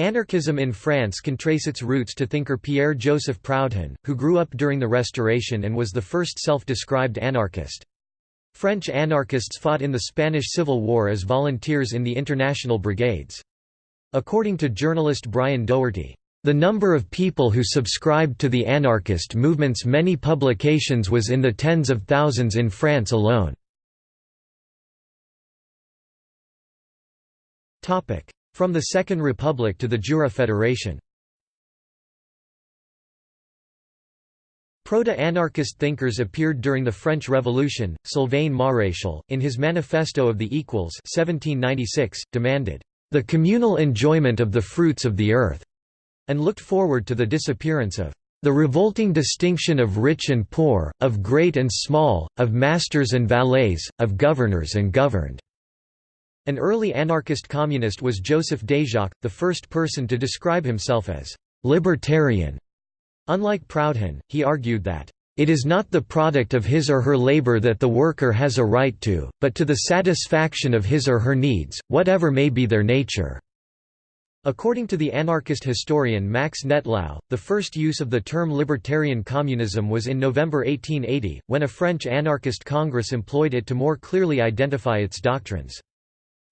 Anarchism in France can trace its roots to thinker Pierre-Joseph Proudhon, who grew up during the Restoration and was the first self-described anarchist. French anarchists fought in the Spanish Civil War as volunteers in the International Brigades. According to journalist Brian Doherty, the number of people who subscribed to the anarchist movement's many publications was in the tens of thousands in France alone. From the Second Republic to the Jura Federation Proto-anarchist thinkers appeared during the French Revolution. Sylvain Maréchal, in his Manifesto of the Equals 1796, demanded, "...the communal enjoyment of the fruits of the earth," and looked forward to the disappearance of the revolting distinction of rich and poor, of great and small, of masters and valets, of governors and governed." An early anarchist communist was Joseph Déjacque, the first person to describe himself as «libertarian». Unlike Proudhon, he argued that, "...it is not the product of his or her labor that the worker has a right to, but to the satisfaction of his or her needs, whatever may be their nature." According to the anarchist historian Max Nettlau, the first use of the term libertarian communism was in November 1880, when a French anarchist congress employed it to more clearly identify its doctrines.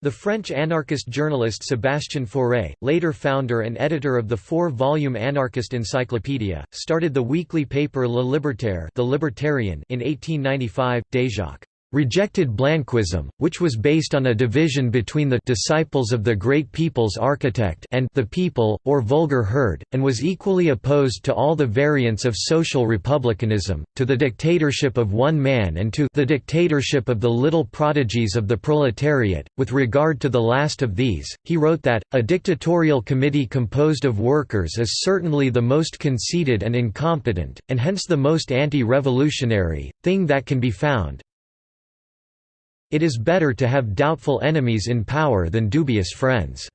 The French anarchist journalist Sébastien Faure, later founder and editor of the four-volume anarchist encyclopedia, started the weekly paper Le Libertaire the Libertarian in 1895. Déjacque rejected Blanquism, which was based on a division between the disciples of the great people's architect and the people, or vulgar herd, and was equally opposed to all the variants of social republicanism, to the dictatorship of one man and to the dictatorship of the little prodigies of the proletariat. With regard to the last of these, he wrote that, a dictatorial committee composed of workers is certainly the most conceited and incompetent, and hence the most anti-revolutionary, thing that can be found, it is better to have doubtful enemies in power than dubious friends.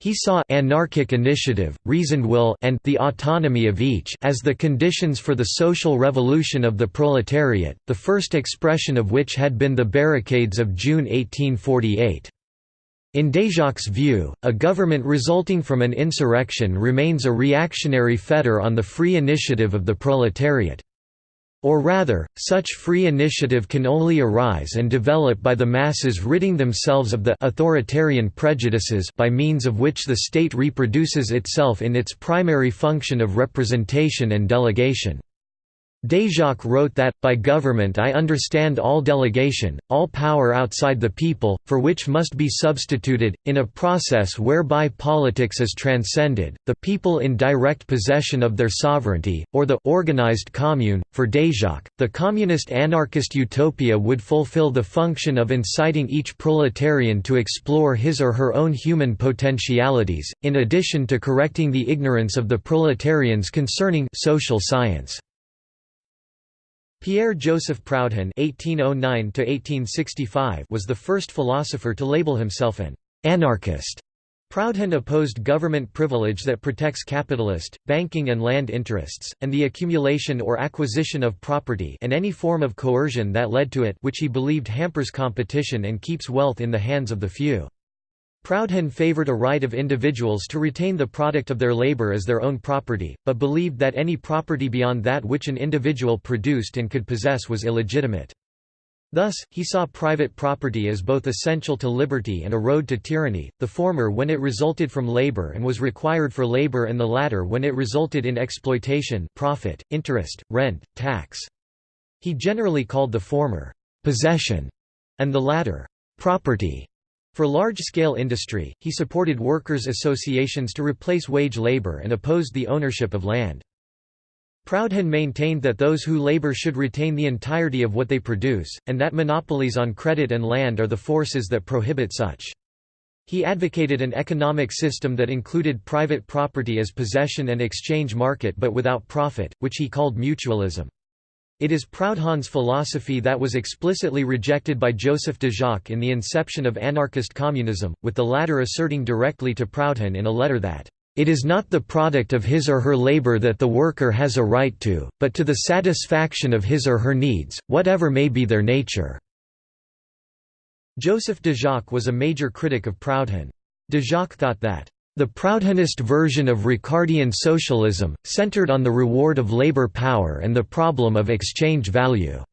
He saw anarchic initiative, reasoned will and the autonomy of each as the conditions for the social revolution of the proletariat, the first expression of which had been the barricades of June 1848. In Déjacque's view, a government resulting from an insurrection remains a reactionary fetter on the free initiative of the proletariat. Or rather, such free initiative can only arise and develop by the masses ridding themselves of the authoritarian prejudices by means of which the state reproduces itself in its primary function of representation and delegation. Déjacque wrote that, by government I understand all delegation, all power outside the people, for which must be substituted, in a process whereby politics is transcended, the people in direct possession of their sovereignty, or the organized commune. For Déjacque, the communist anarchist utopia would fulfill the function of inciting each proletarian to explore his or her own human potentialities, in addition to correcting the ignorance of the proletarians concerning social science. Pierre-Joseph Proudhon (1809–1865) was the first philosopher to label himself an anarchist. Proudhon opposed government privilege that protects capitalist, banking and land interests, and the accumulation or acquisition of property and any form of coercion that led to it which he believed hampers competition and keeps wealth in the hands of the few. Proudhon favored a right of individuals to retain the product of their labor as their own property, but believed that any property beyond that which an individual produced and could possess was illegitimate. Thus, he saw private property as both essential to liberty and a road to tyranny, the former when it resulted from labor and was required for labor and the latter when it resulted in exploitation profit, interest, rent, tax. He generally called the former, "'possession' and the latter, "'property' For large-scale industry, he supported workers' associations to replace wage labor and opposed the ownership of land. Proudhon maintained that those who labor should retain the entirety of what they produce, and that monopolies on credit and land are the forces that prohibit such. He advocated an economic system that included private property as possession and exchange market but without profit, which he called mutualism. It is Proudhon's philosophy that was explicitly rejected by Joseph Déjacque in the inception of anarchist communism, with the latter asserting directly to Proudhon in a letter that, "...it is not the product of his or her labor that the worker has a right to, but to the satisfaction of his or her needs, whatever may be their nature." Joseph Déjacque was a major critic of Proudhon. Déjacque thought that, The Proudhonist version of Ricardian socialism, centered on the reward of labor power and the problem of exchange value.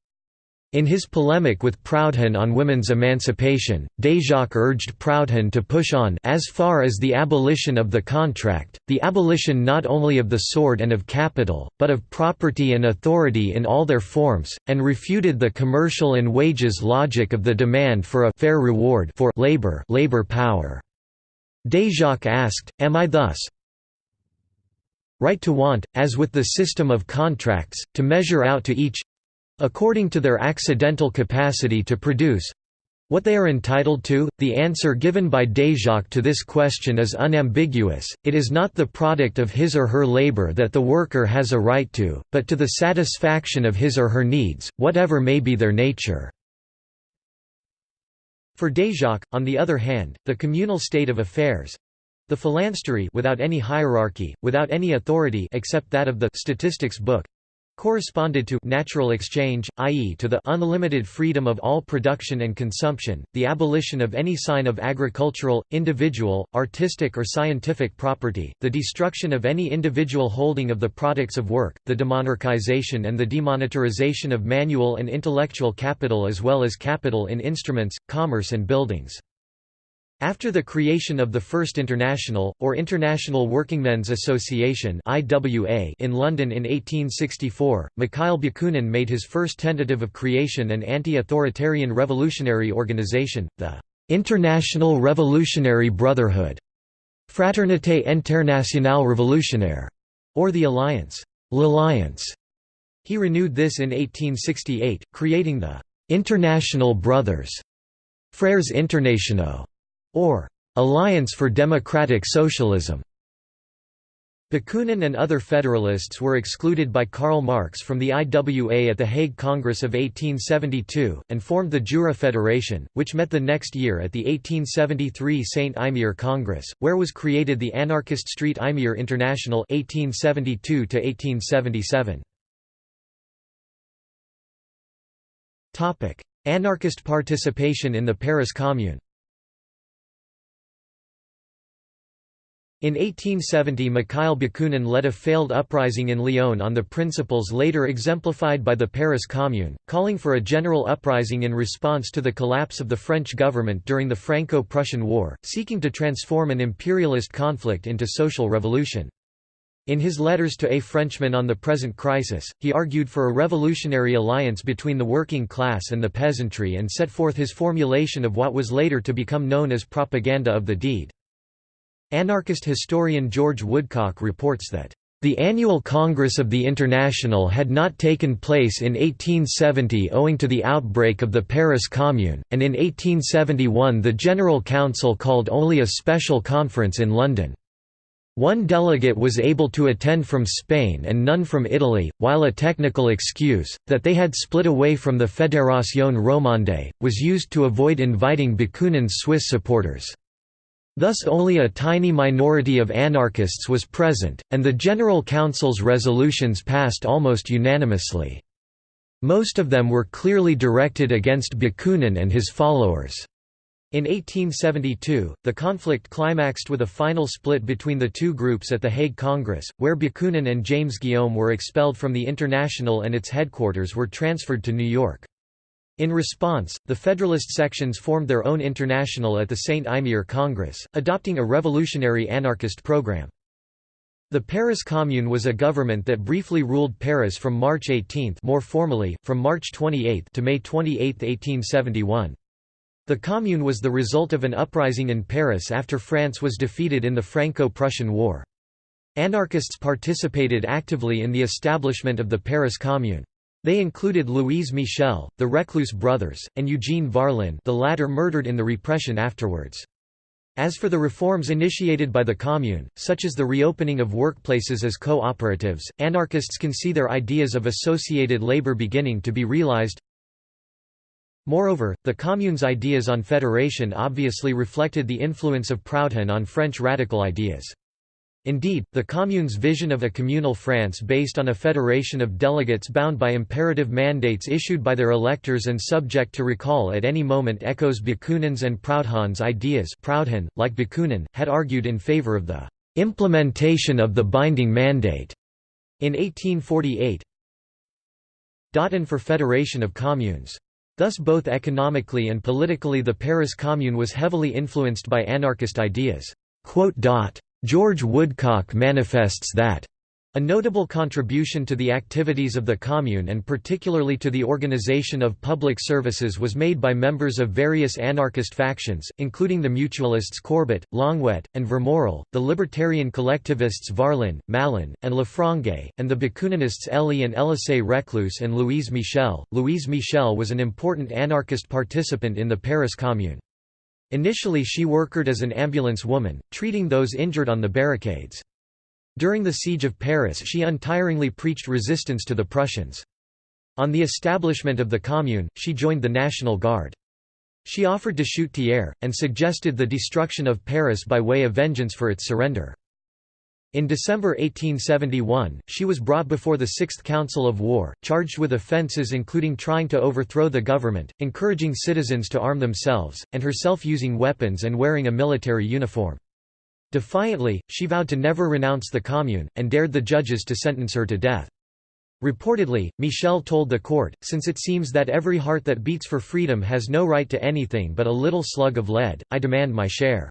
In his polemic with Proudhon on women's emancipation, Déjacque urged Proudhon to push on as far as the abolition of the contract, the abolition not only of the sword and of capital, but of property and authority in all their forms, and refuted the commercial and wages logic of the demand for a fair reward for labor, labor power. Déjacque asked, Am I thus right to want, as with the system of contracts, to measure out to each according to their accidental capacity to produce what they are entitled to? The answer given by Déjacque to this question is unambiguous, it is not the product of his or her labor that the worker has a right to, but to the satisfaction of his or her needs, whatever may be their nature. For Déjacque, on the other hand, the communal state of affairs—the phalanstery without any hierarchy, without any authority except that of the statistics book, corresponded to natural exchange, i.e. to the unlimited freedom of all production and consumption, the abolition of any sign of agricultural, individual, artistic or scientific property, the destruction of any individual holding of the products of work, the demonarchization and the demonetarization of manual and intellectual capital as well as capital in instruments, commerce and buildings. After the creation of the First International, or International Workingmen's Association in London in 1864, Mikhail Bakunin made his first tentative of creation an anti-authoritarian revolutionary organization, the «International Revolutionary Brotherhood» Fraternité Internationale Révolutionnaire, or the Alliance. L'Alliance. He renewed this in 1868, creating the «International Brothers» Frères Internationaux or Alliance for Democratic Socialism. Bakunin and other Federalists were excluded by Karl Marx from the IWA at the Hague Congress of 1872, and formed the Jura Federation, which met the next year at the 1873 St. Imier Congress, where was created the anarchist Street Imier International 1872 1877. Anarchist participation in the Paris Commune In 1870 Mikhail Bakunin led a failed uprising in Lyon on the principles later exemplified by the Paris Commune, calling for a general uprising in response to the collapse of the French government during the Franco-Prussian War, seeking to transform an imperialist conflict into social revolution. In his letters to a Frenchman on the present crisis, he argued for a revolutionary alliance between the working class and the peasantry and set forth his formulation of what was later to become known as propaganda of the deed. Anarchist historian George Woodcock reports that, "...the annual Congress of the International had not taken place in 1870 owing to the outbreak of the Paris Commune, and in 1871 the General Council called only a special conference in London. One delegate was able to attend from Spain and none from Italy, while a technical excuse, that they had split away from the Fédération Romande, was used to avoid inviting Bakunin's Swiss supporters. Thus only a tiny minority of anarchists was present, and the General Council's resolutions passed almost unanimously. Most of them were clearly directed against Bakunin and his followers. In 1872, the conflict climaxed with a final split between the two groups at the Hague Congress, where Bakunin and James Guillaume were expelled from the International and its headquarters were transferred to New York. In response, the Federalist sections formed their own international at the St. Imier Congress, adopting a revolutionary anarchist program. The Paris Commune was a government that briefly ruled Paris from March 18 more formally, from March 28 to May 28, 1871. The Commune was the result of an uprising in Paris after France was defeated in the Franco-Prussian War. Anarchists participated actively in the establishment of the Paris Commune. They included Louise Michel, the Reclus brothers, and Eugene Varlin the latter murdered in the repression afterwards. As for the reforms initiated by the Commune, such as the reopening of workplaces as cooperatives, anarchists can see their ideas of associated labor beginning to be realized. Moreover, the Commune's ideas on federation obviously reflected the influence of Proudhon on French radical ideas. Indeed, the Commune's vision of a communal France based on a federation of delegates bound by imperative mandates issued by their electors and subject to recall at any moment echoes Bakunin's and Proudhon's ideas Proudhon, like Bakunin, had argued in favor of the "...implementation of the binding mandate." in 1848 and for Federation of Communes. Thus both economically and politically the Paris Commune was heavily influenced by anarchist ideas. George Woodcock manifests that a notable contribution to the activities of the Commune and particularly to the organization of public services was made by members of various anarchist factions, including the mutualists Courbet, Longuet, and Vermorel, the libertarian collectivists Varlin, Malon, and Lefrançais, and the Bakuninists Elie and Elisée Reclus and Louise Michel. Louise Michel was an important anarchist participant in the Paris Commune. Initially she worked as an ambulance woman, treating those injured on the barricades. During the Siege of Paris she untiringly preached resistance to the Prussians. On the establishment of the Commune, she joined the National Guard. She offered to shoot Thiers, and suggested the destruction of Paris by way of vengeance for its surrender. In December 1871, she was brought before the Sixth Council of War, charged with offences including trying to overthrow the government, encouraging citizens to arm themselves, and herself using weapons and wearing a military uniform. Defiantly, she vowed to never renounce the Commune, and dared the judges to sentence her to death. Reportedly, Michel told the court, since it seems that every heart that beats for freedom has no right to anything but a little slug of lead, I demand my share.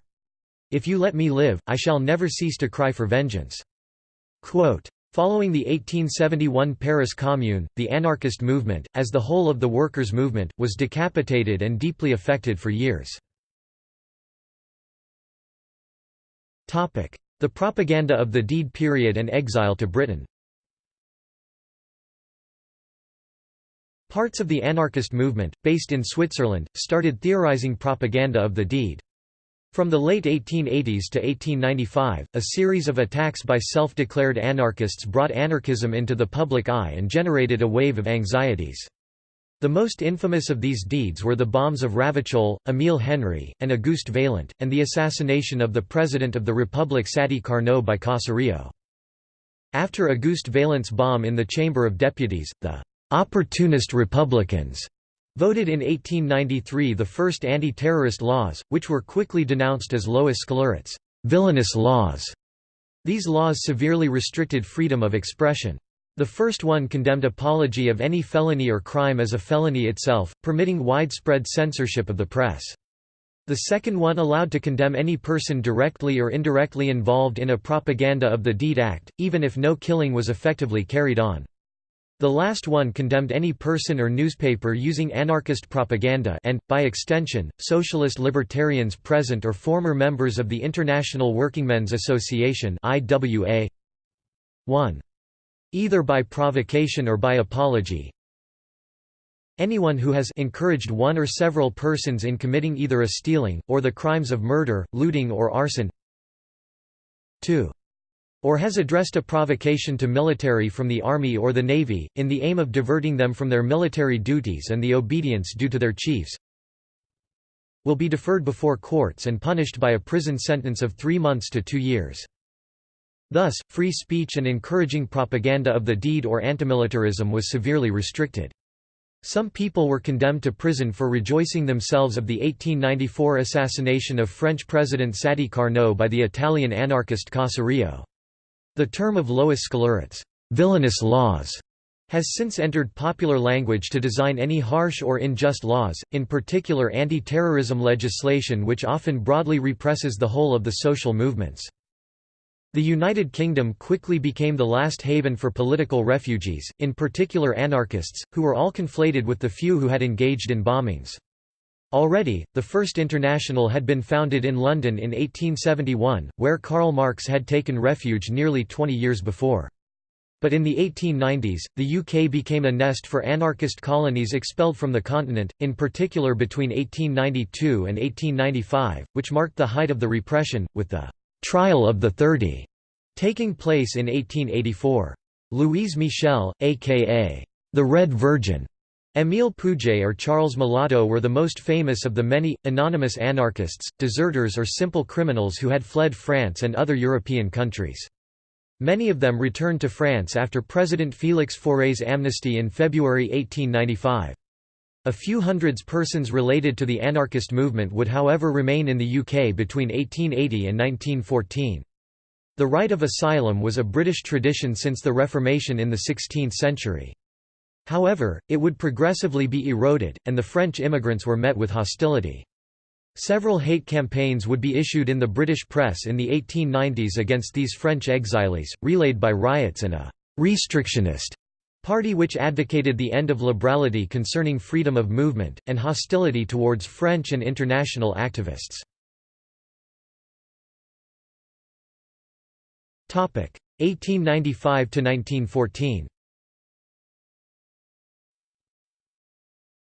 If you let me live, I shall never cease to cry for vengeance." Quote, Following the 1871 Paris Commune, the anarchist movement, as the whole of the workers' movement, was decapitated and deeply affected for years. The propaganda of the Deed period and exile to Britain Parts of the anarchist movement, based in Switzerland, started theorizing propaganda of the Deed. From the late 1880s to 1895, a series of attacks by self-declared anarchists brought anarchism into the public eye and generated a wave of anxieties. The most infamous of these deeds were the bombs of Ravachol, Émile Henry, and Auguste Vaillant, and the assassination of the President of the Republic Sadi Carnot by Caserio. After Auguste Vaillant's bomb in the Chamber of Deputies, the «opportunist Republicans» voted in 1893 the first anti-terrorist laws, which were quickly denounced as lois scélérates villainous laws. These laws severely restricted freedom of expression. The first one condemned apology of any felony or crime as a felony itself, permitting widespread censorship of the press. The second one allowed to condemn any person directly or indirectly involved in a propaganda of the Deed Act, even if no killing was effectively carried on. The last one condemned any person or newspaper using anarchist propaganda and, by extension, socialist libertarians present or former members of the International Workingmen's Association IWA 1. Either by provocation or by apology. Anyone who has encouraged one or several persons in committing either a stealing, or the crimes of murder, looting or arson. 2 or has addressed a provocation to military from the Army or the Navy, in the aim of diverting them from their military duties and the obedience due to their chiefs, will be deferred before courts and punished by a prison sentence of three months to two years. Thus, free speech and encouraging propaganda of the deed or antimilitarism was severely restricted. Some people were condemned to prison for rejoicing themselves of the 1894 assassination of French President Sadi Carnot by the Italian anarchist Caserio. The term of lois scélérates villainous laws has since entered popular language to design any harsh or unjust laws, in particular anti-terrorism legislation which often broadly represses the whole of the social movements. The United Kingdom quickly became the last haven for political refugees, in particular anarchists, who were all conflated with the few who had engaged in bombings. Already, the First International had been founded in London in 1871, where Karl Marx had taken refuge nearly 20 years before. But in the 1890s, the UK became a nest for anarchist colonies expelled from the continent, in particular between 1892 and 1895, which marked the height of the repression, with the «Trial of the Thirty» taking place in 1884. Louise Michel, a.k.a. the Red Virgin, Émile Pouget or Charles Malato were the most famous of the many, anonymous anarchists, deserters or simple criminals who had fled France and other European countries. Many of them returned to France after President Félix Faure's amnesty in February 1895. A few hundreds persons related to the anarchist movement would however remain in the UK between 1880 and 1914. The right of asylum was a British tradition since the Reformation in the 16th century. However, it would progressively be eroded, and the French immigrants were met with hostility. Several hate campaigns would be issued in the British press in the 1890s against these French exiles, relayed by riots and a «restrictionist» party which advocated the end of liberality concerning freedom of movement, and hostility towards French and international activists. 1895–1914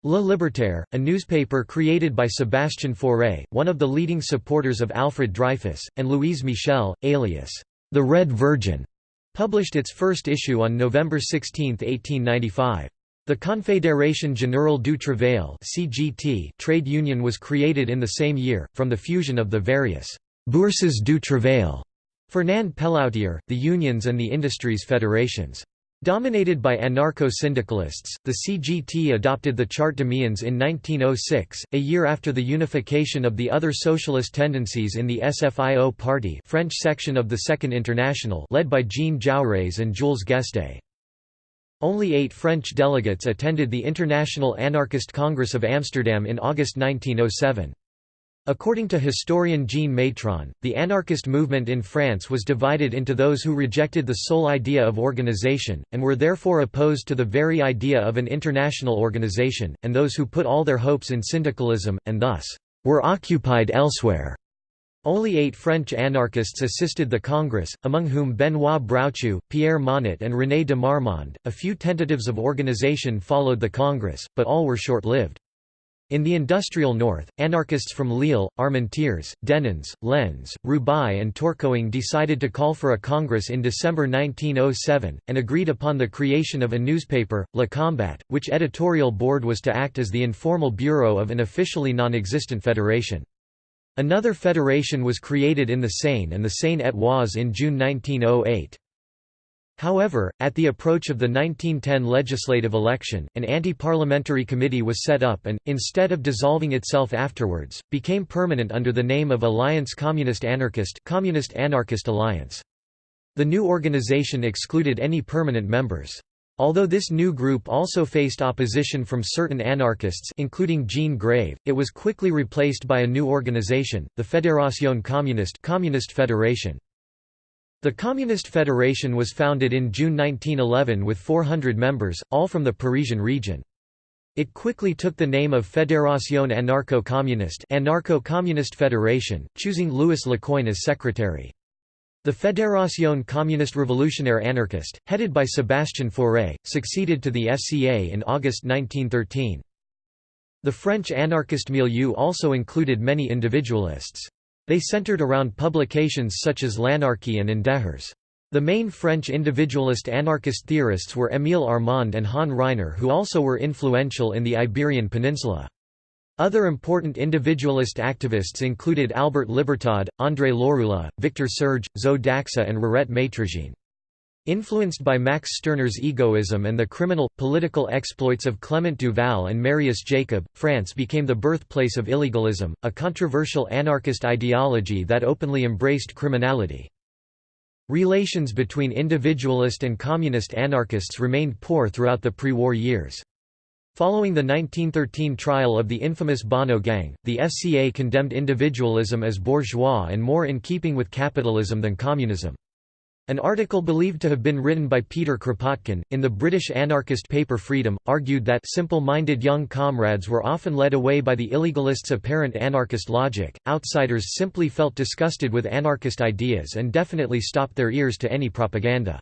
Le Libertaire, a newspaper created by Sébastien Faure, one of the leading supporters of Alfred Dreyfus, and Louise Michel, alias, the Red Virgin, published its first issue on November 16, 1895. The Confédération Générale du Travail (CGT) trade union was created in the same year, from the fusion of the various «bourses du travail» Fernand Pelloutier, the unions and the industries federations. Dominated by anarcho-syndicalists, the CGT adopted the Charte de d'Amiens in 1906, a year after the unification of the other socialist tendencies in the SFIO party French section of the Second International led by Jean Jaurès and Jules Guesde. Only eight French delegates attended the International Anarchist Congress of Amsterdam in August 1907. According to historian Jean Maitron, the anarchist movement in France was divided into those who rejected the sole idea of organization, and were therefore opposed to the very idea of an international organization, and those who put all their hopes in syndicalism, and thus, were occupied elsewhere. Only eight French anarchists assisted the Congress, among whom Benoît Broutchoux, Pierre Monnet and René de Marmande. A few tentatives of organization followed the Congress, but all were short-lived. In the industrial north, anarchists from Lille, Armentières, Denain, Lens, Roubaix and Tourcoing decided to call for a congress in December 1907, and agreed upon the creation of a newspaper, Le Combat, which editorial board was to act as the informal bureau of an officially non-existent federation. Another federation was created in the Seine and the Seine-et-Oise in June 1908. However, at the approach of the 1910 legislative election, an anti-parliamentary committee was set up and, instead of dissolving itself afterwards, became permanent under the name of Alliance Communist Anarchist Communist Anarchist Alliance. The new organization excluded any permanent members. Although this new group also faced opposition from certain anarchists including Jean Grave, it was quickly replaced by a new organization, the Fédération Communiste Communist Federation. The Communist Federation was founded in June 1911 with 400 members, all from the Parisian region. It quickly took the name of Fédération Anarcho-Communiste Anarcho-Communist Federation, choosing Louis Lecoin as secretary. The Fédération Communiste Révolutionnaire Anarchiste, headed by Sébastien Faure, succeeded to the FCA in August 1913. The French anarchist milieu also included many individualists. They centered around publications such as L'Anarchie and Indéhers. The main French individualist anarchist theorists were Émile Armand and Han Ryner who also were influential in the Iberian Peninsula. Other important individualist activists included Albert Libertad, André Lorulot, Victor Serge, Zo d'Axa and Rirette Maitrejean. Influenced by Max Stirner's egoism and the criminal, political exploits of Clement Duval and Marius Jacob, France became the birthplace of illegalism, a controversial anarchist ideology that openly embraced criminality. Relations between individualist and communist anarchists remained poor throughout the pre-war years. Following the 1913 trial of the infamous Bonnot Gang, the FCA condemned individualism as bourgeois and more in keeping with capitalism than communism. An article believed to have been written by Peter Kropotkin, in the British anarchist paper Freedom, argued that simple-minded young comrades were often led away by the illegalists' apparent anarchist logic, outsiders simply felt disgusted with anarchist ideas and definitely stopped their ears to any propaganda.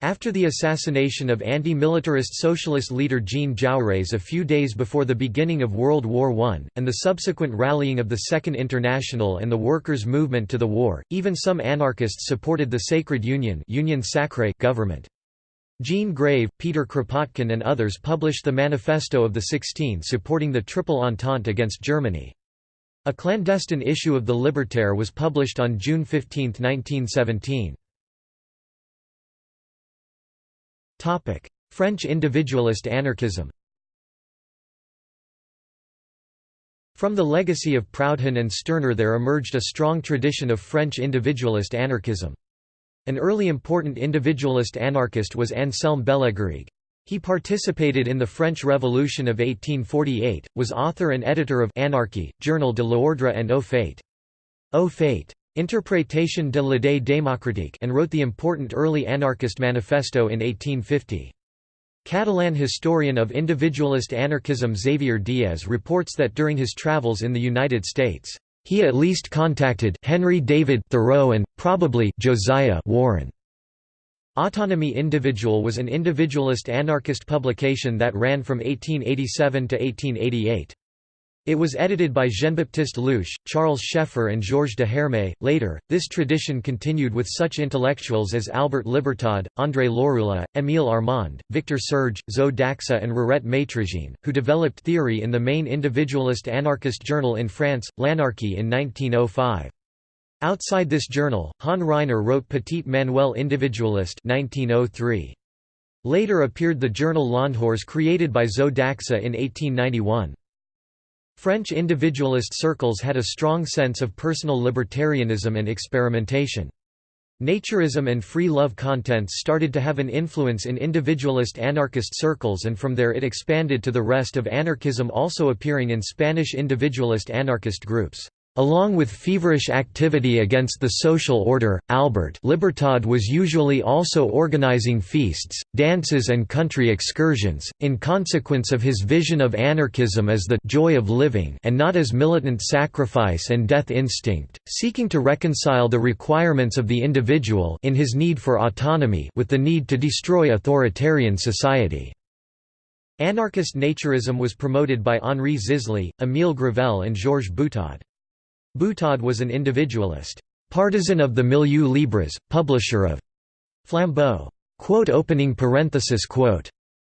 After the assassination of anti-militarist socialist leader Jean Jaurès a few days before the beginning of World War I, and the subsequent rallying of the Second International and the workers' movement to the war, even some anarchists supported the Sacred Union Union Sacrée government. Jean Grave, Peter Kropotkin and others published the Manifesto of the Sixteen supporting the Triple Entente against Germany. A clandestine issue of the Libertaire was published on June 15, 1917. French individualist anarchism From the legacy of Proudhon and Stirner there emerged a strong tradition of French individualist anarchism. An early important individualist anarchist was Anselme Bellegarrigue. He participated in the French Revolution of 1848, was author and editor of Anarchy, Journal de l'Ordre and Au Fait. Au Fait. Interprétation de l'idée démocratique and wrote the important early anarchist manifesto in 1850. Catalan historian of individualist anarchism Xavier Diez reports that during his travels in the United States, he at least contacted Henry David Thoreau and, probably, Josiah Warren. Autonomy Individual was an individualist anarchist publication that ran from 1887 to 1888. It was edited by Jean-Baptiste Louiche, Charles Scheffer and Georges Deherme. Later, this tradition continued with such intellectuals as Albert Libertad, André Lorulot, Émile Armand, Victor Serge, Zo d'Axa and Rirette Maitrejean, who developed theory in the main individualist anarchist journal in France, L'Anarchie in 1905. Outside this journal, Han Ryner wrote Petit Manuel Individualiste 1903. Later appeared the journal L'Endhors created by Zo d'Axa in 1891. French individualist circles had a strong sense of personal libertarianism and experimentation. Naturism and free love contents started to have an influence in individualist anarchist circles and from there it expanded to the rest of anarchism also appearing in Spanish individualist anarchist groups. Along with feverish activity against the social order, Albert Libertad was usually also organizing feasts, dances and country excursions, in consequence of his vision of anarchism as the «joy of living» and not as militant sacrifice and death instinct, seeking to reconcile the requirements of the individual in his need for autonomy with the need to destroy authoritarian society. Anarchist naturism was promoted by Henri Zisly, Émile Gravelle and Georges Butaud. Butaud was an individualist, partisan of the Milieu Libres, publisher of Flambeau,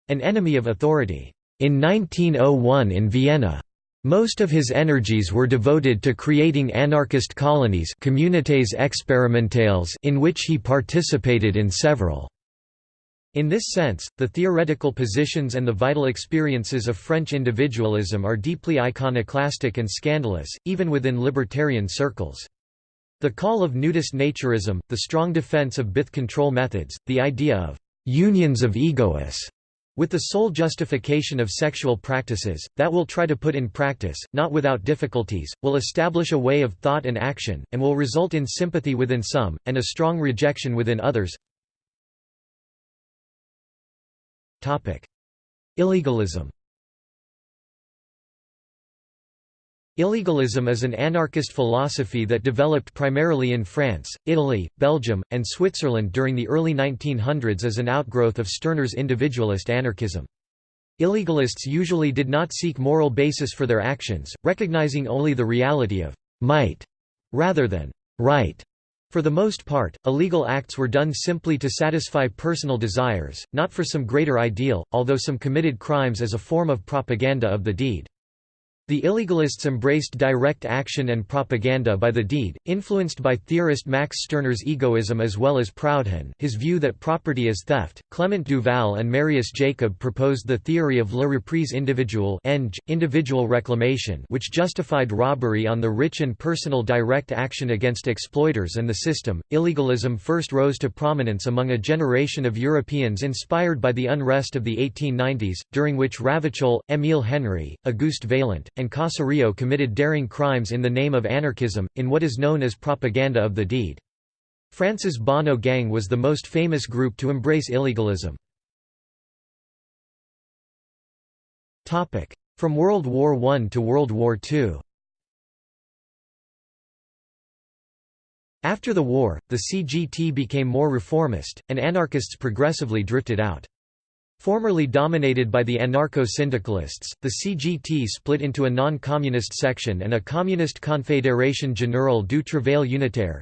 an enemy of authority. In 1901 in Vienna, most of his energies were devoted to creating anarchist colonies communautés expérimentales in which he participated in several. In this sense, the theoretical positions and the vital experiences of French individualism are deeply iconoclastic and scandalous, even within libertarian circles. The call of nudist naturism, the strong defense of birth control methods, the idea of «unions of egoists» with the sole justification of sexual practices, that will try to put in practice, not without difficulties, will establish a way of thought and action, and will result in sympathy within some, and a strong rejection within others Illegalism Illegalism is an anarchist philosophy that developed primarily in France, Italy, Belgium, and Switzerland during the early 1900s as an outgrowth of Stirner's individualist anarchism. Illegalists usually did not seek moral basis for their actions, recognizing only the reality of «might» rather than «right». For the most part, illegal acts were done simply to satisfy personal desires, not for some greater ideal, although some committed crimes as a form of propaganda of the deed. The illegalists embraced direct action and propaganda by the deed, influenced by theorist Max Stirner's egoism as well as Proudhon, his view that property is theft. Clement Duval and Marius Jacob proposed the theory of la reprise individuelle individual reclamation which justified robbery on the rich and personal direct action against exploiters and the system. Illegalism first rose to prominence among a generation of Europeans inspired by the unrest of the 1890s, during which Ravachol, Émile Henry, Auguste Vaillant, and Caserio committed daring crimes in the name of anarchism, in what is known as propaganda of the deed. France's Bonnot Gang was the most famous group to embrace illegalism. From World War I to World War II After the war, the CGT became more reformist, and anarchists progressively drifted out. Formerly dominated by the anarcho-syndicalists, the CGT split into a non-communist section and a Communist Confédération Générale du Travail Unitaire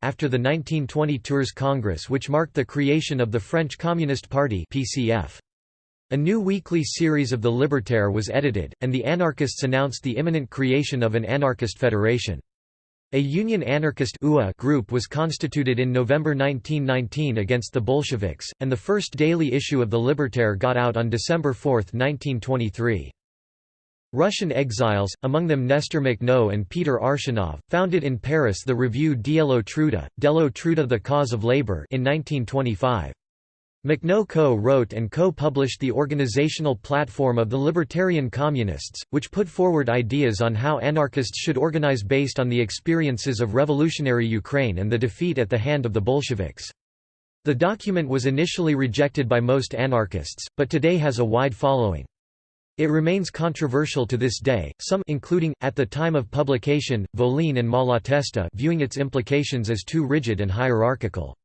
after the 1920 Tours Congress which marked the creation of the French Communist Party PCF. A new weekly series of the Libertaire was edited, and the anarchists announced the imminent creation of an anarchist federation. A Union Anarchist group was constituted in November 1919 against the Bolsheviks, and the first daily issue of the Libertaire got out on December 4, 1923. Russian exiles, among them Nestor Makhno and Peter Arshinov, founded in Paris the review Dielo Truda, Delo Truda the Cause of Labor in 1925. Makhno co-wrote and co-published the organizational platform of the Libertarian Communists, which put forward ideas on how anarchists should organize based on the experiences of revolutionary Ukraine and the defeat at the hand of the Bolsheviks. The document was initially rejected by most anarchists, but today has a wide following. It remains controversial to this day, some including, at the time of publication, Volin and Malatesta viewing its implications as too rigid and hierarchical.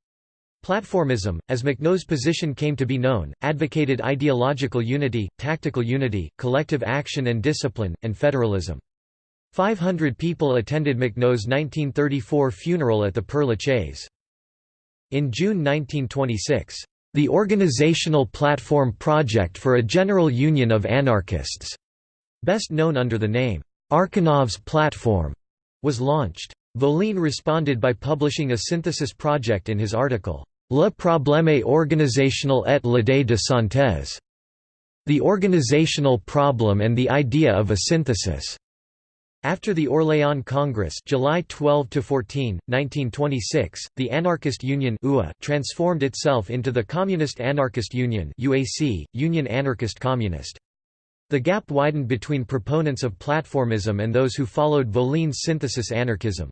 Platformism, as Makhno's position came to be known, advocated ideological unity, tactical unity, collective action and discipline, and federalism. 500 people attended Makhno's 1934 funeral at the Père Lachaise. In June 1926, "...the Organizational Platform Project for a General Union of Anarchists", best known under the name, Arshinov's Platform, was launched. Volin responded by publishing a synthesis project in his article, Le problème organisationnel et l'idée de synthèse. The organizational problem and the idea of a synthesis. After the Orléans Congress July 12 14, 1926, the Anarchist Union UA transformed itself into the Communist Anarchist Union UAC, Union Anarchist Communist. The gap widened between proponents of platformism and those who followed Volin's synthesis anarchism.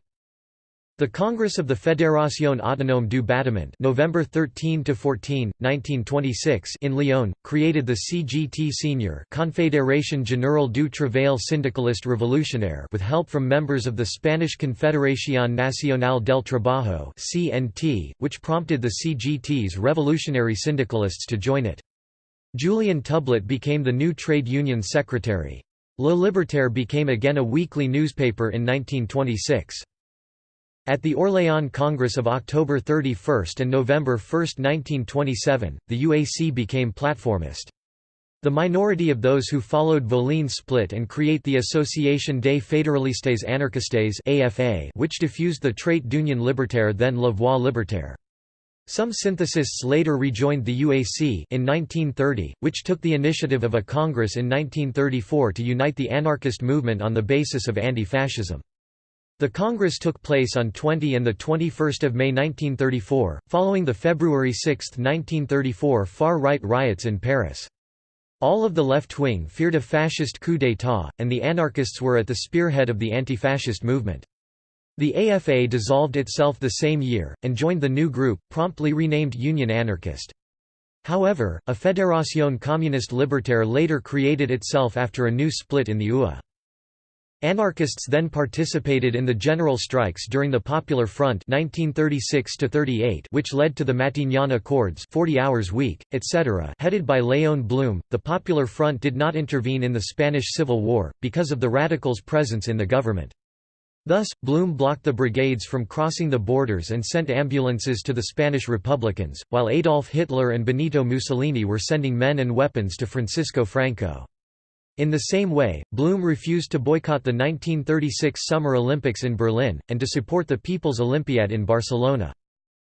The Congress of the Fédération Autonome du Bâtiment November 13 to 14, 1926 in Lyon created the CGT Senior Confédération Générale du Travail Syndicaliste Révolutionnaire with help from members of the Spanish Confederación Nacional del Trabajo (CNT), which prompted the CGT's revolutionary syndicalists to join it. Julian Toublet became the new trade union secretary. Le Libertaire became again a weekly newspaper in 1926. At the Orléans Congress of October 31 and November 1, 1927, the UAC became platformist. The minority of those who followed Volin split and create the Association des Fédéralistes Anarchistes AFA, which diffused the trait d'union libertaire then La libertaire. Some synthesists later rejoined the UAC in 1930, which took the initiative of a congress in 1934 to unite the anarchist movement on the basis of anti-fascism. The Congress took place on 20 and 21 May 1934, following the February 6, 1934 far-right riots in Paris. All of the left wing feared a fascist coup d'état, and the anarchists were at the spearhead of the anti-fascist movement. The AFA dissolved itself the same year, and joined the new group, promptly renamed Union Anarchist. However, a Fédération Communiste Libertaire later created itself after a new split in the UA. Anarchists then participated in the general strikes during the Popular Front 1936 which led to the Matignon Accords 40 hours week, etc. headed by Léon Blum. The Popular Front did not intervene in the Spanish Civil War, because of the radicals' presence in the government. Thus, Blum blocked the brigades from crossing the borders and sent ambulances to the Spanish Republicans, while Adolf Hitler and Benito Mussolini were sending men and weapons to Francisco Franco. In the same way, Blum refused to boycott the 1936 Summer Olympics in Berlin, and to support the People's Olympiad in Barcelona.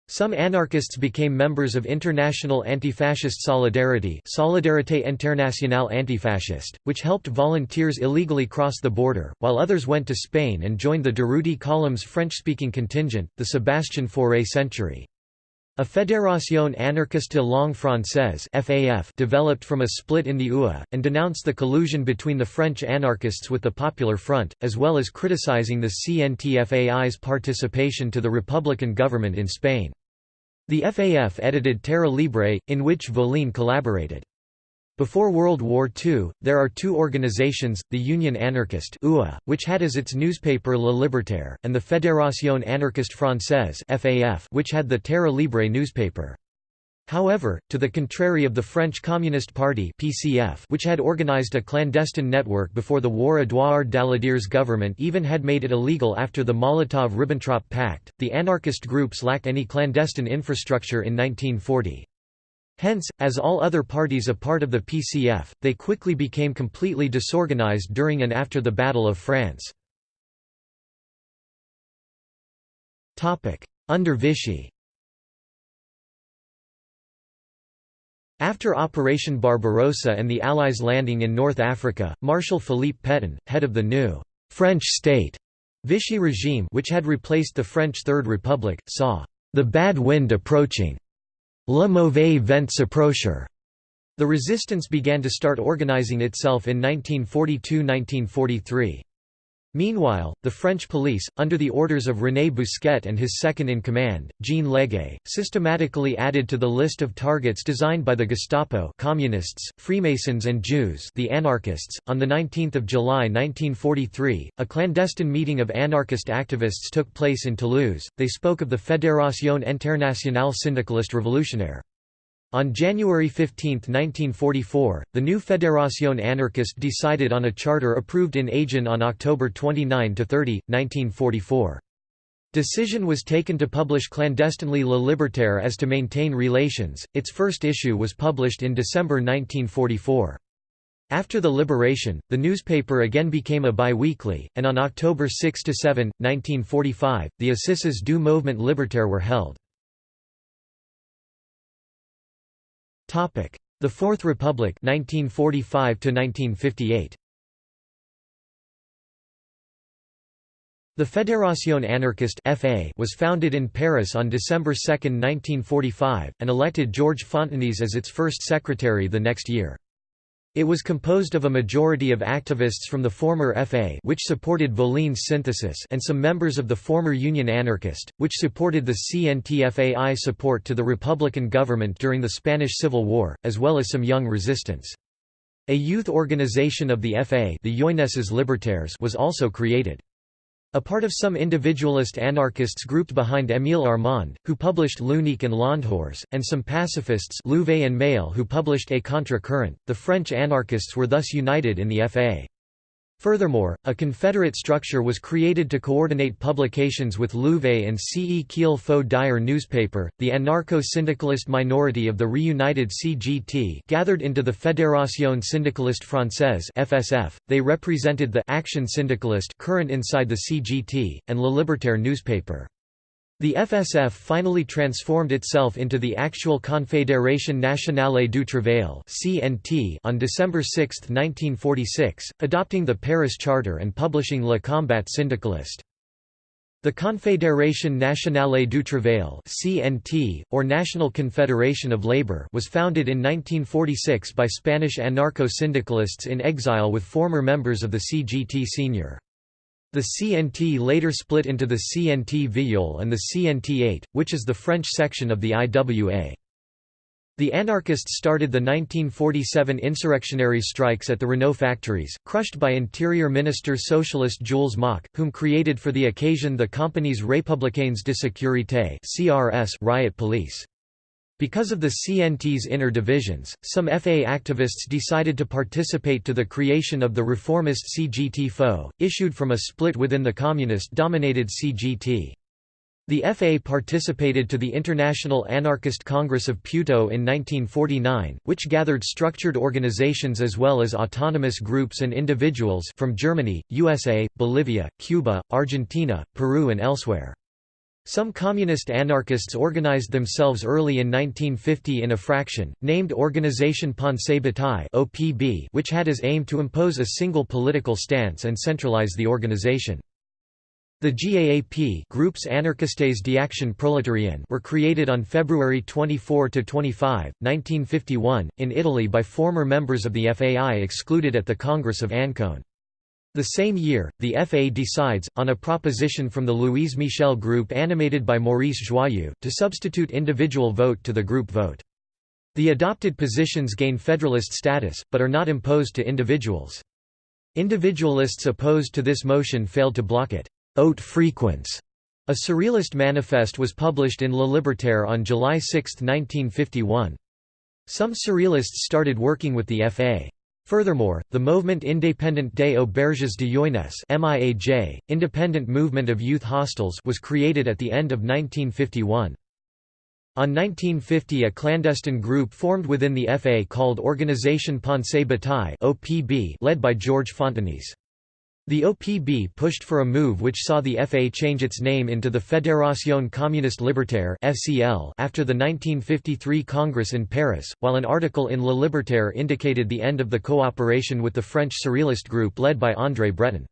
Some anarchists became members of International Anti-Fascist Solidarity Solidarité Internationale Antifasciste, which helped volunteers illegally cross the border, while others went to Spain and joined the Durruti Column's French-speaking contingent, the Sébastien Fauré Century. A Fédération anarchiste langue française (FAF) developed from a split in the UA and denounced the collusion between the French anarchists with the Popular Front, as well as criticizing the CNTFAI's participation to the Republican government in Spain. The FAF edited Terre Libre, in which Volin collaborated. Before World War II, there are two organizations, the Union Anarchiste which had as its newspaper Le Libertaire, and the Fédération Anarchiste Française which had the Terre Libre newspaper. However, to the contrary of the French Communist Party (PCF), which had organized a clandestine network before the war, Édouard Daladier's government even had made it illegal after the Molotov-Ribbentrop Pact. The anarchist groups lacked any clandestine infrastructure in 1940. Hence, as all other parties a part of the PCF, they quickly became completely disorganized during and after the Battle of France. Under Vichy. After Operation Barbarossa and the Allies' landing in North Africa, Marshal Philippe Pétain, head of the new «French state» Vichy regime which had replaced the French Third Republic, saw «the bad wind approaching» Le mauvais vent s'approcher. The resistance began to start organizing itself in 1942–1943. Meanwhile, the French police, under the orders of René Bousquet and his second-in-command, Jean Leguay, systematically added to the list of targets designed by the Gestapo Communists, Freemasons and Jews the anarchists. On 19 July 1943, a clandestine meeting of anarchist activists took place in Toulouse, they spoke of the Fédération Internationale Syndicaliste Révolutionnaire. On January 15, 1944, the new Fédération anarchiste decided on a charter approved in Agen on October 29–30, 1944. Decision was taken to publish clandestinely Le Libertaire as to maintain relations, its first issue was published in December 1944. After the liberation, the newspaper again became a bi-weekly, and on October 6–7, 1945, the Assises du Mouvement Libertaire were held. The Fourth Republic 1945 1958 The Fédération anarchiste (FA) was founded in Paris on December 2, 1945, and elected Georges Fontenis as its first secretary the next year. It was composed of a majority of activists from the former FA which supported Voline's synthesis and some members of the former Union Anarchist, which supported the CNTFAI support to the Republican government during the Spanish Civil War, as well as some young resistance. A youth organization of the FA the Libertaires was also created. A part of some individualist anarchists grouped behind Émile Armand, who published L'Unique and L'En-dehors, and some pacifists Louvet and Mail who published A contre-courant, the French anarchists were thus united in the FA. Furthermore, a confederate structure was created to coordinate publications with Louvet and C. E. Kiel Faux Dire newspaper. The anarcho-syndicalist minority of the reunited CGT gathered into the Fédération Syndicaliste Française (FSF). They represented the Action Syndicalist current inside the CGT and Le Libertaire newspaper. The FSF finally transformed itself into the actual Confédération Nationale du Travail on December 6, 1946, adopting the Paris Charter and publishing Le Combat Syndicaliste. The Confédération Nationale du Travail (CNT) or National Confederation of Labor was founded in 1946 by Spanish anarcho-syndicalists in exile with former members of the CGT Senior. The CNT later split into the CNT Viol and the CNT 8, which is the French section of the IWA. The anarchists started the 1947 insurrectionary strikes at the Renault factories, crushed by Interior Minister Socialist Jules Moch, whom created for the occasion the Compagnies Républicaines de Sécurité riot police. Because of the CNT's inner divisions, some FA activists decided to participate to the creation of the reformist CGT FO, issued from a split within the communist-dominated CGT. The FA participated to the International Anarchist Congress of Puteaux in 1949, which gathered structured organizations as well as autonomous groups and individuals from Germany, USA, Bolivia, Cuba, Argentina, Peru and elsewhere. Some communist anarchists organized themselves early in 1950 in a fraction, named Organisation Pensée Bataille which had as aim to impose a single political stance and centralize the organization. The GAAP Groups Anarchistes d'Action Prolétarienne were created on February 24–25, 1951, in Italy by former members of the FAI excluded at the Congress of Ancône. The same year, the FA decides, on a proposition from the Louise Michel Group animated by Maurice Joyeux, to substitute individual vote to the group vote. The adopted positions gain federalist status, but are not imposed to individuals. Individualists opposed to this motion failed to block it. Haute fréquence A Surrealist manifest was published in Le Libertaire on July 6, 1951. Some Surrealists started working with the FA. Furthermore, the Movement Indépendant des Auberges de Jeunesse MIAJ, Independent Movement of Youth Hostels was created at the end of 1951. On 1950 a clandestine group formed within the FA called Organisation Pensée Bataille led by Georges Fontenis. The OPB pushed for a move which saw the FA change its name into the Fédération Communiste Libertaire after the 1953 Congress in Paris, while an article in Le Libertaire indicated the end of the cooperation with the French Surrealist group led by André Breton.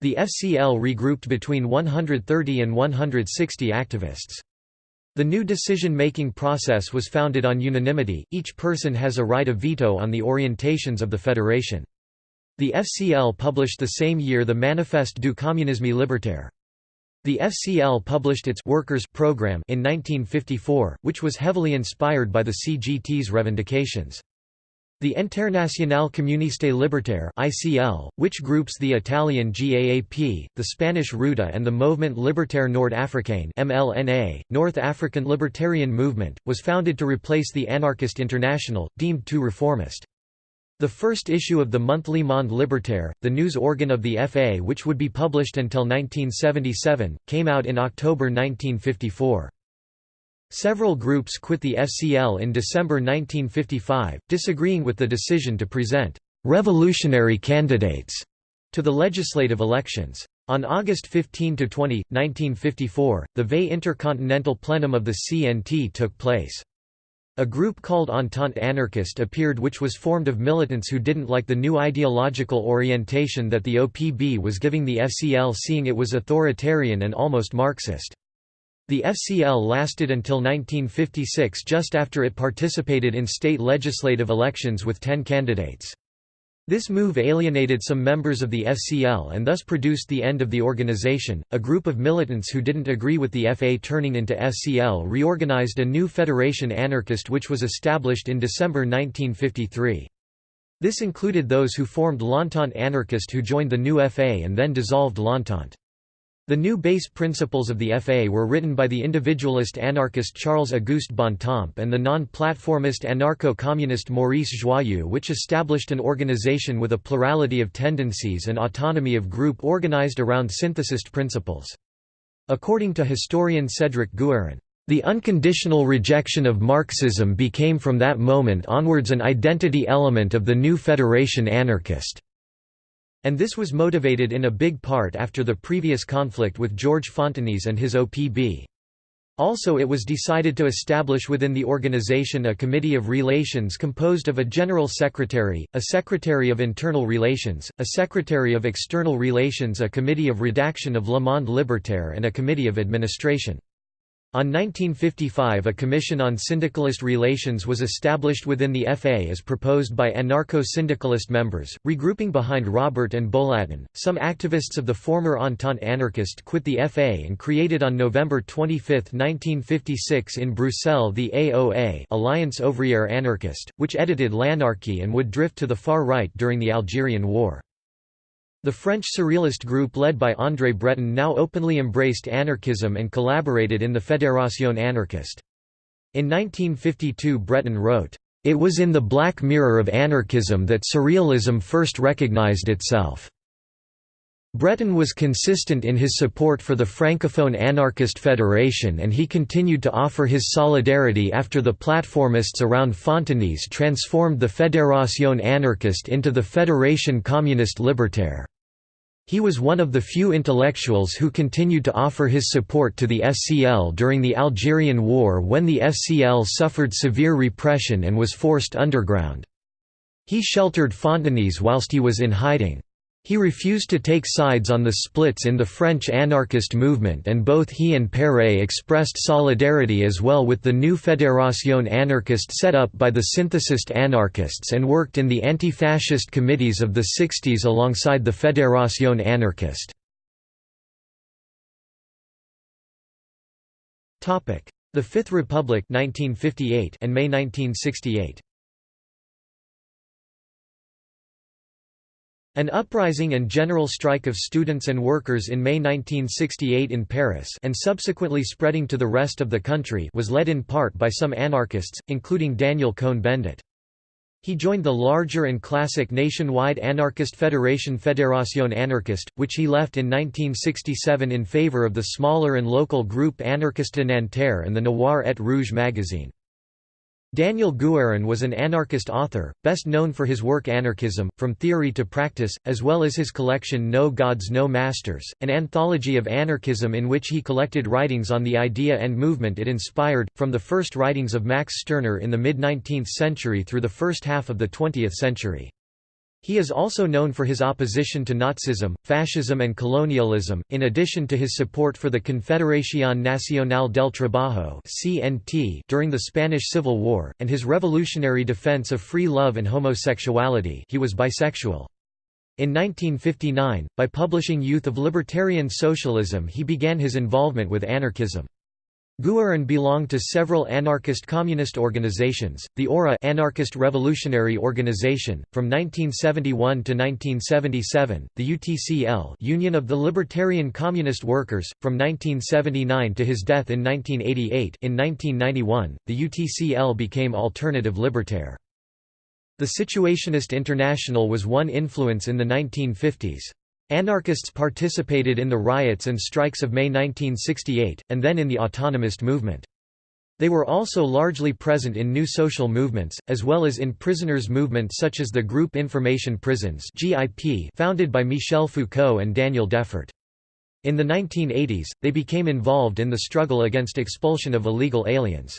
The FCL regrouped between 130 and 160 activists. The new decision-making process was founded on unanimity, each person has a right of veto on the orientations of the federation. The FCL published the same year the Manifeste du communisme libertaire. The FCL published its Workers' Program in 1954, which was heavily inspired by the CGT's revendications. The Internationale Communiste Libertaire (ICL), which groups the Italian GAAP, the Spanish RUTA and the Mouvement Libertaire Nord-Africain (MLNA), North African Libertarian Movement, was founded to replace the Anarchist International, deemed too reformist. The first issue of the monthly Monde Libertaire, the news organ of the FA which would be published until 1977, came out in October 1954. Several groups quit the FCL in December 1955, disagreeing with the decision to present «revolutionary candidates» to the legislative elections. On August 15–20, 1954, the VE Intercontinental Plenum of the CNT took place. A group called Entente Anarchist appeared which was formed of militants who didn't like the new ideological orientation that the OPB was giving the FCL seeing it was authoritarian and almost Marxist. The FCL lasted until 1956 just after it participated in state legislative elections with ten candidates. This move alienated some members of the FCL and thus produced the end of the organization. A group of militants who didn't agree with the FA turning into FCL reorganized a new Federation Anarchist which was established in December 1953. This included those who formed L'Entente Anarchist who joined the new FA and then dissolved L'Entente. The new base principles of the FA were written by the individualist anarchist Charles-Auguste Bontemps and the non-platformist anarcho-communist Maurice Joyeux which established an organization with a plurality of tendencies and autonomy of group organized around synthesist principles. According to historian Cédric Guérin, the unconditional rejection of Marxism became from that moment onwards an identity element of the new Federation anarchist. And this was motivated in a big part after the previous conflict with George Fontenis and his OPB. Also it was decided to establish within the organization a Committee of Relations composed of a General Secretary, a Secretary of Internal Relations, a Secretary of External Relations a Committee of Redaction of Le Monde Libertaire and a Committee of Administration. On 1955 a Commission on Syndicalist Relations was established within the FA as proposed by anarcho-syndicalist members, regrouping behind Robert and Bolatin. Some activists of the former Entente anarchist quit the FA and created on November 25, 1956 in Bruxelles the AOA Alliance Ouvrière Anarchiste, which edited L'Anarchie and would drift to the far right during the Algerian War. The French Surrealist group led by André Breton now openly embraced anarchism and collaborated in the Fédération anarchiste. In 1952 Breton wrote, "...it was in the black mirror of anarchism that surrealism first recognized itself." Breton was consistent in his support for the Francophone Anarchist Federation and he continued to offer his solidarity after the platformists around Fontenis transformed the Fédération anarchiste into the Fédération communiste libertaire. He was one of the few intellectuals who continued to offer his support to the FCL during the Algerian War when the FCL suffered severe repression and was forced underground. He sheltered Fontenis whilst he was in hiding. He refused to take sides on the splits in the French anarchist movement and both he and Péret expressed solidarity as well with the new Fédération anarchiste set up by the synthesist anarchists and worked in the anti-fascist committees of the 60s alongside the Fédération anarchiste. The Fifth Republic 1958 and May 1968. An uprising and general strike of students and workers in May 1968 in Paris and subsequently spreading to the rest of the country was led in part by some anarchists, including Daniel Cohn-Bendit. He joined the larger and classic nationwide anarchist federation Fédération Anarchiste, which he left in 1967 in favor of the smaller and local group Anarchiste de Nanterre and the Noir et Rouge magazine. Daniel Guérin was an anarchist author, best known for his work Anarchism, From Theory to Practice, as well as his collection No Gods No Masters, an anthology of anarchism in which he collected writings on the idea and movement it inspired, from the first writings of Max Stirner in the mid-19th century through the first half of the 20th century. He is also known for his opposition to Nazism, fascism and colonialism, in addition to his support for the Confederación Nacional del Trabajo during the Spanish Civil War, and his revolutionary defense of free love and homosexuality he was bisexual. In 1959, by publishing Youth of Libertarian Socialism he began his involvement with anarchism. Guérin belonged to several anarchist communist organizations, the ORA Anarchist Revolutionary Organization, from 1971 to 1977, the UTCL Union of the Libertarian Communist Workers, from 1979 to his death in 1988 in 1991, the UTCL became Alternative Libertaire. The Situationist International was one influence in the 1950s. Anarchists participated in the riots and strikes of May 1968, and then in the autonomist movement. They were also largely present in new social movements, as well as in prisoners' movements such as the Group Information Prisons founded by Michel Foucault and Daniel Defert. In the 1980s, they became involved in the struggle against expulsion of illegal aliens.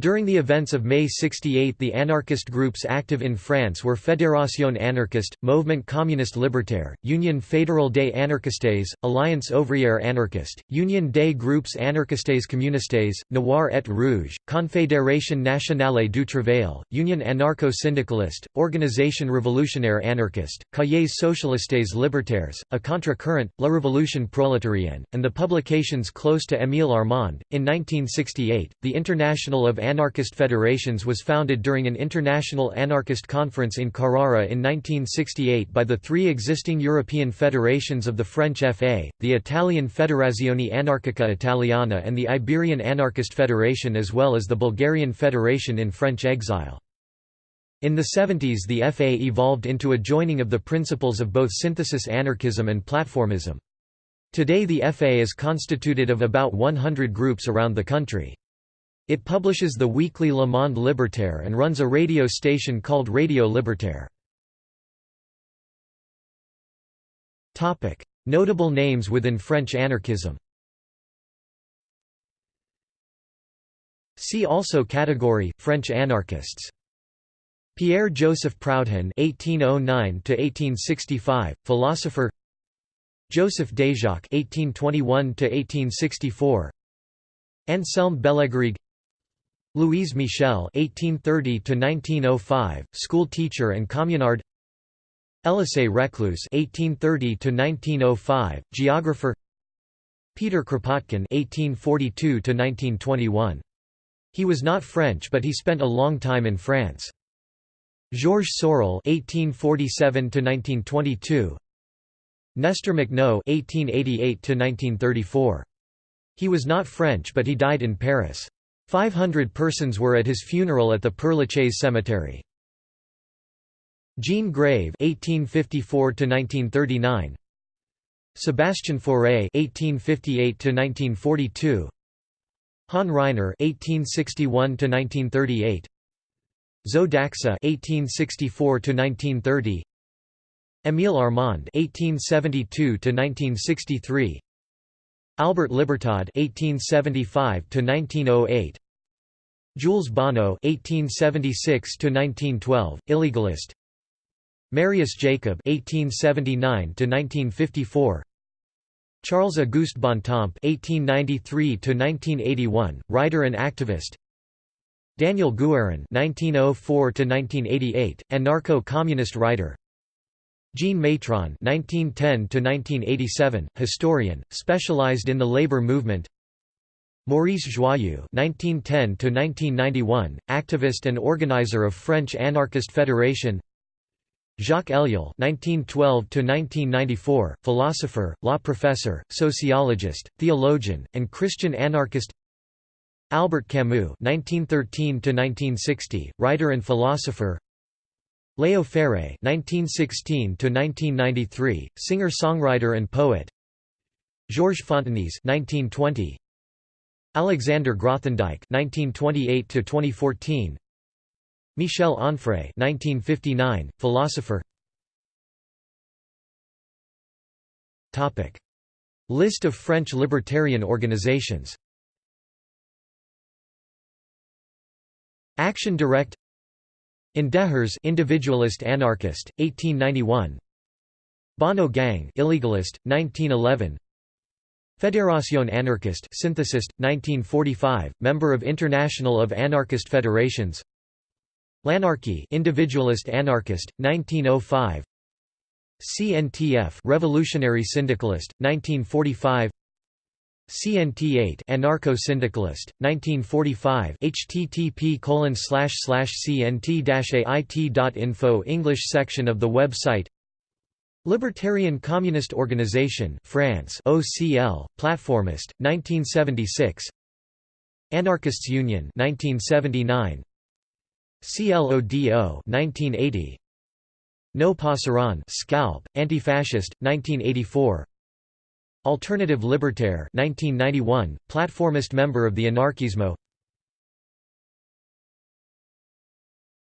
During the events of May 68 the anarchist groups active in France were Fédération anarchiste, Mouvement communiste libertaire, Union fédérale des anarchistes, Alliance ouvrière anarchiste, Union des groupes anarchistes communistes, Noir et Rouge, Confédération nationale du travail, Union anarcho-syndicaliste, Organisation révolutionnaire anarchiste, Cahiers socialistes libertaires, A contre-courant, La Révolution prolétarienne, and the publications close to Émile Armand. In 1968, the International of Anarchist Federations was founded during an international anarchist conference in Carrara in 1968 by the three existing European federations of the French FA, the Italian Federazione Anarchica Italiana and the Iberian Anarchist Federation as well as the Bulgarian Federation in French exile. In the 70s the FA evolved into a joining of the principles of both synthesis anarchism and platformism. Today the FA is constituted of about 100 groups around the country. It publishes the weekly Le Monde Libertaire and runs a radio station called Radio Libertaire. Notable names within French anarchism See also category French anarchists. Pierre-Joseph Proudhon (1809–1865), philosopher. Joseph Déjacque (1821–1864). Anselme Bellegarrigue Louise Michel (1830–1905), school teacher and communard. Elisée Reclus (1830–1905), geographer. Peter Kropotkin (1842–1921). He was not French, but he spent a long time in France. Georges Sorel (1847–1922). Nestor Makhno (1888–1934). He was not French, but he died in Paris. 500 persons were at his funeral at the Père Lachaise cemetery. Jean Grave (1854–1939), Sebastian Fauré (1858–1942), Han Ryner (1861–1938), Zo d'Axa (1864–1930), Émile Armand (1872–1963), Albert Libertad (1875–1908), Jules Bonnot (1876–1912), illegalist. Marius Jacob (1879–1954). Charles Auguste Bontemps (1893–1981), writer and activist. Daniel Guérin (1904–1988), anarcho-communist writer. Jean Maitron (1910–1987), historian, specialized in the labor movement. Maurice Joyeux (1910–1991), activist and organizer of French Anarchist Federation. Jacques Ellul (1912–1994), philosopher, law professor, sociologist, theologian, and Christian anarchist. Albert Camus (1913–1960), writer and philosopher. Leo Ferré (1916–1993), singer-songwriter and poet. Georges Fontenis (1920). Alexander Grothendieck (1928–2014). Michel Onfray 1959, philosopher. Topic: List of French libertarian organizations. Action Direct. Indehers individualist anarchist 1891 Bonnot Gang illegalist 1911 Fédération anarchiste synthesist 1945 member of International of Anarchist Federations. L'Anarchie individualist anarchist 1905 CNTF Revolutionary Syndicalist 1945 CNT8 Anarcho-Syndicalist 1945 http cnt-ait.info English section of the website Libertarian Communist Organization France OCL Platformist 1976 Anarchists Union 1979 CLODO 1980 No Pasarán Scalp Anti-Fascist 1984 Alternative Libertaire 1991 platformist member of the Anarkismo.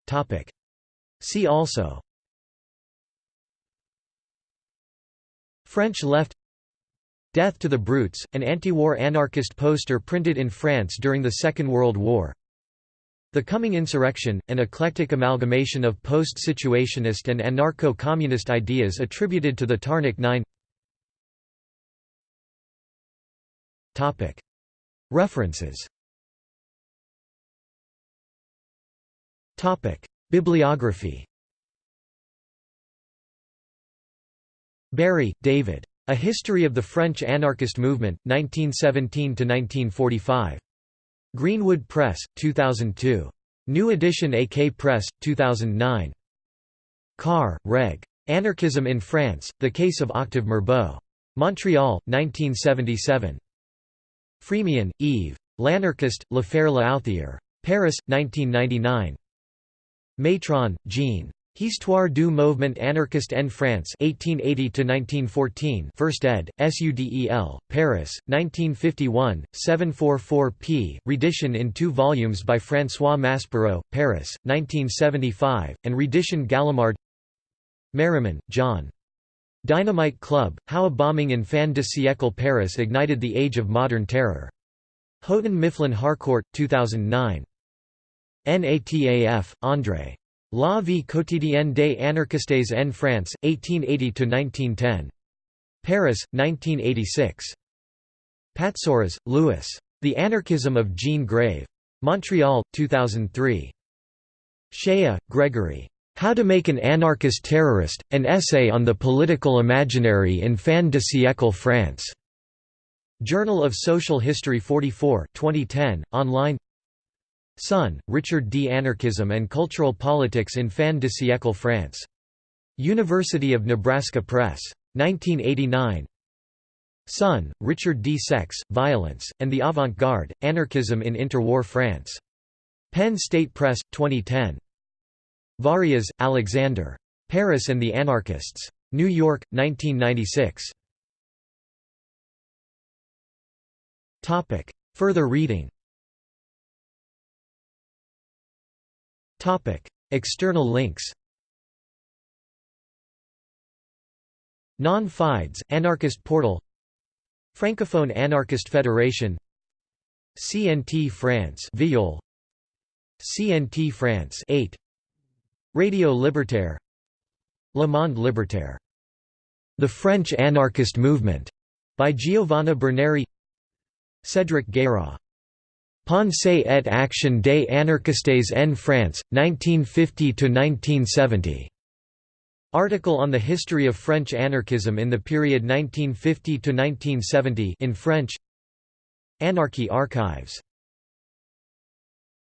Topic. See also French left Death to the Brutes, an anti-war anarchist poster printed in France during the Second World War. The Coming Insurrection, an eclectic amalgamation of post-situationist and anarcho-communist ideas attributed to the Tarnac Nine. References. Bibliography Barry, David. A History of the French Anarchist Movement, 1917–1945. Greenwood Press, 2002. New edition AK Press, 2009. Carr, Reg. Anarchism in France, The Case of Octave Mirbeau. Montreal, 1977. Frémion, Yves. L'anarchiste, L'affaire L'Outhier. Paris, 1999. Maitron, Jean. Histoire du mouvement anarchiste en France 1880–1914 First ed., SUDEL, Paris, 1951, 744 p. Redition in two volumes by François Maspero, Paris, 1975, and Redition Gallimard Merriman, John. Dynamite Club, How a Bombing in Fin de siècle Paris Ignited the Age of Modern Terror. Houghton Mifflin Harcourt, 2009. NATAF, André. La vie quotidienne des anarchistes en France, 1880–1910. Paris, 1986. Patsouras, Louis. The Anarchism of Jean Grave. Montreal, 2003. Shaya, Gregory. How to Make an Anarchist Terrorist, An Essay on the Political Imaginary in Fin de siècle France. Journal of Social History 44 2010, online Sonn, Richard D. Anarchism and Cultural Politics in Fin de siècle France. University of Nebraska Press. 1989. Sonn, Richard D. Sex, Violence, and the Avant-Garde, Anarchism in Interwar France. Penn State Press, 2010. Varias, Alexander. Paris and the Anarchists. New York, 1996. Further reading External links Non-FIDES, Anarchist Portal Francophone Anarchist Federation CNT France Viol CNT France 8 Radio Libertaire Le Monde Libertaire The French Anarchist Movement by Giovanna Berneri Cédric Guérin Pensée et action des anarchistes en France, 1950–1970. Article on the history of French anarchism in the period 1950–1970 in French Anarchy Archives